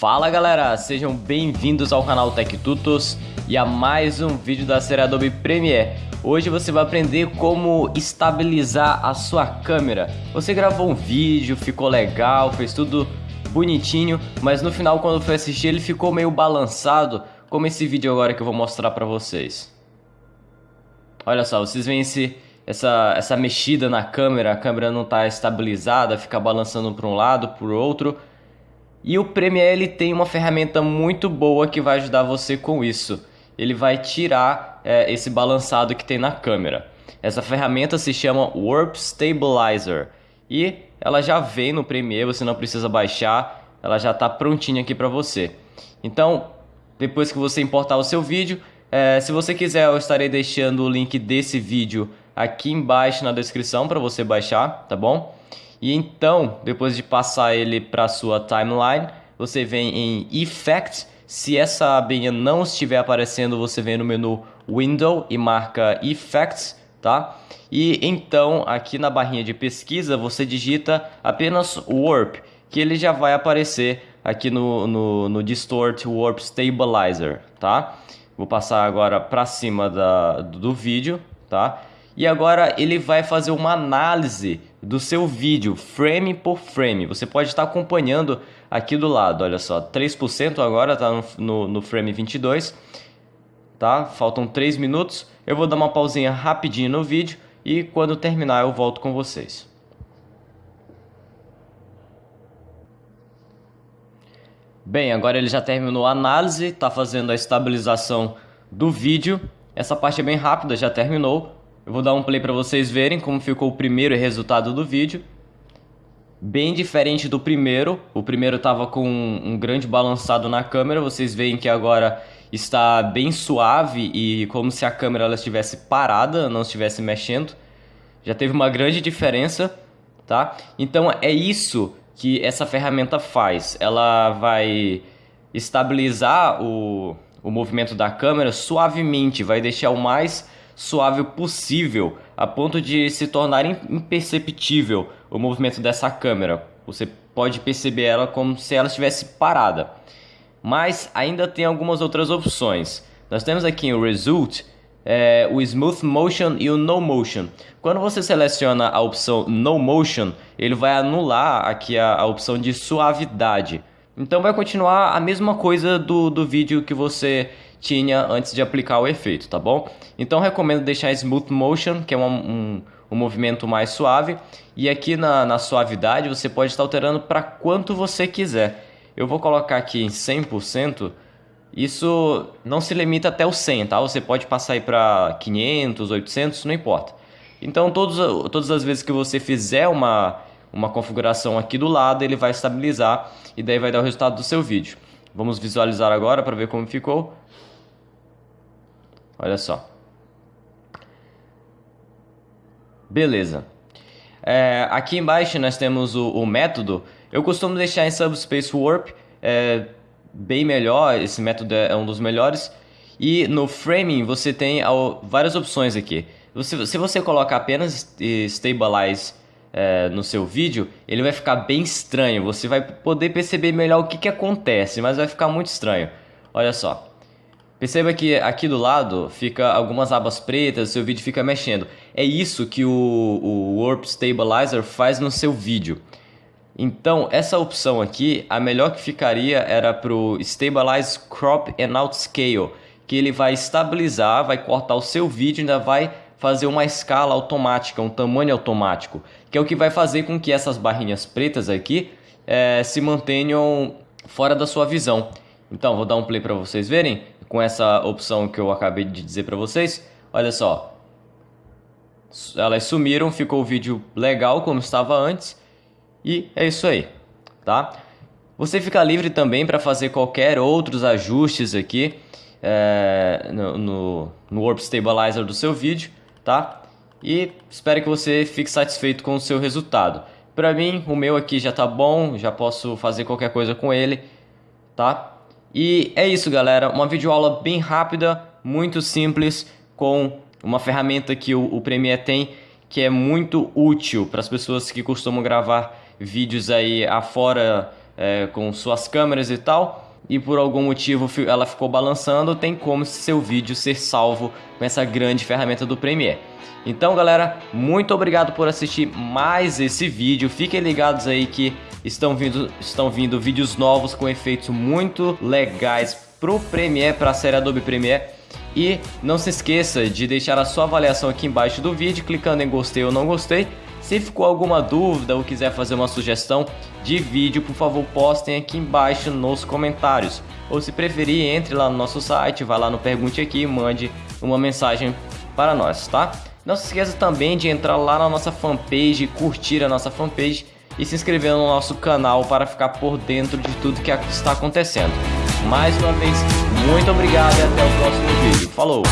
Fala galera, sejam bem-vindos ao canal Tech Tutos e a mais um vídeo da série Adobe Premiere. Hoje você vai aprender como estabilizar a sua câmera. Você gravou um vídeo, ficou legal, fez tudo bonitinho, mas no final quando foi assistir ele ficou meio balançado, como esse vídeo agora que eu vou mostrar pra vocês. Olha só, vocês veem esse, essa, essa mexida na câmera, a câmera não está estabilizada, fica balançando para um lado, para o outro. E o Premiere ele tem uma ferramenta muito boa que vai ajudar você com isso. Ele vai tirar é, esse balançado que tem na câmera. Essa ferramenta se chama Warp Stabilizer e ela já vem no Premiere, você não precisa baixar, ela já está prontinha aqui para você. Então, depois que você importar o seu vídeo, é, se você quiser, eu estarei deixando o link desse vídeo aqui embaixo na descrição para você baixar, tá bom? E então, depois de passar ele para sua timeline, você vem em Effect. Se essa abinha não estiver aparecendo, você vem no menu Window e marca Effects, tá? E então, aqui na barrinha de pesquisa, você digita apenas Warp, que ele já vai aparecer aqui no, no, no Distort Warp Stabilizer, tá? Vou passar agora para cima da, do vídeo, tá? E agora ele vai fazer uma análise do seu vídeo, frame por frame. Você pode estar acompanhando aqui do lado, olha só, 3% agora está no, no, no, frame 22, tá? Faltam 3 minutos. Eu vou dar uma pausinha rapidinho no vídeo e quando terminar eu volto com vocês. Bem, agora ele já terminou a análise, está fazendo a estabilização do vídeo. Essa parte é bem rápida, já terminou. Eu vou dar um play para vocês verem como ficou o primeiro resultado do vídeo. Bem diferente do primeiro. O primeiro estava com um grande balançado na câmera. Vocês veem que agora está bem suave e como se a câmera ela estivesse parada, não estivesse mexendo. Já teve uma grande diferença, tá? Então é isso que essa ferramenta faz. Ela vai estabilizar o, o movimento da câmera suavemente, vai deixar o mais suave possível, a ponto de se tornar imperceptível o movimento dessa câmera. Você pode perceber ela como se ela estivesse parada. Mas ainda tem algumas outras opções. Nós temos aqui o Result, é, o Smooth Motion e o No Motion. Quando você seleciona a opção No Motion, ele vai anular aqui a, a opção de suavidade. Então vai continuar a mesma coisa do, do vídeo que você tinha antes de aplicar o efeito, tá bom? Então recomendo deixar Smooth Motion, que é um, um, um movimento mais suave. E aqui na, na suavidade você pode estar alterando para quanto você quiser. Eu vou colocar aqui em 100%. Isso não se limita até o 100, tá? Você pode passar aí para 500, 800, não importa. Então todos, todas as vezes que você fizer uma, uma configuração aqui do lado, ele vai estabilizar e daí vai dar o resultado do seu vídeo. Vamos visualizar agora para ver como ficou. Olha só. Beleza. É, aqui embaixo nós temos o, o, método. Eu costumo deixar em Subspace Warp. É bem melhor, esse método é um dos melhores. E no Framing você tem várias opções aqui. Você, se você colocar apenas Stabilize é, no seu vídeo, ele vai ficar bem estranho. Você vai poder perceber melhor o que, que acontece, mas vai ficar muito estranho. Olha só. Perceba que aqui do lado fica algumas abas pretas, seu vídeo fica mexendo. É isso que o, o Warp Stabilizer faz no seu vídeo. Então, essa opção aqui, a melhor que ficaria era para o Stabilize Crop and Outscale, que ele vai estabilizar, vai cortar o seu vídeo e ainda vai fazer uma escala automática, um tamanho automático, que é o que vai fazer com que essas barrinhas pretas aqui é, se mantenham fora da sua visão. Então, vou dar um play para vocês verem com essa opção que eu acabei de dizer para vocês. Olha só. Elas sumiram, ficou o vídeo legal como estava antes. E é isso aí, tá? Você fica livre também para fazer qualquer outros ajustes aqui é, no, no, no Warp Stabilizer do seu vídeo, tá? E espero que você fique satisfeito com o seu resultado. Para mim, o meu aqui já tá bom, já posso fazer qualquer coisa com ele, tá? E é isso, galera. Uma videoaula bem rápida, muito simples, com uma ferramenta que o, o Premiere tem que é muito útil para as pessoas que costumam gravar vídeos aí afora é, com suas câmeras e tal, e por algum motivo ela ficou balançando, tem como seu vídeo ser salvo com essa grande ferramenta do Premiere. Então galera, muito obrigado por assistir mais esse vídeo, fiquem ligados aí que estão vindo, estão vindo vídeos novos com efeitos muito legais pro Premiere, para a série Adobe Premiere. E não se esqueça de deixar a sua avaliação aqui embaixo do vídeo, clicando em gostei ou não gostei. Se ficou alguma dúvida ou quiser fazer uma sugestão de vídeo, por favor postem aqui embaixo nos comentários. Ou se preferir, entre lá no nosso site, vá lá no Pergunte Aqui e mande uma mensagem para nós, tá? Não se esqueça também de entrar lá na nossa fanpage, curtir a nossa fanpage e se inscrever no nosso canal para ficar por dentro de tudo que está acontecendo. Mais uma vez, muito obrigado e até o próximo vídeo. Falou!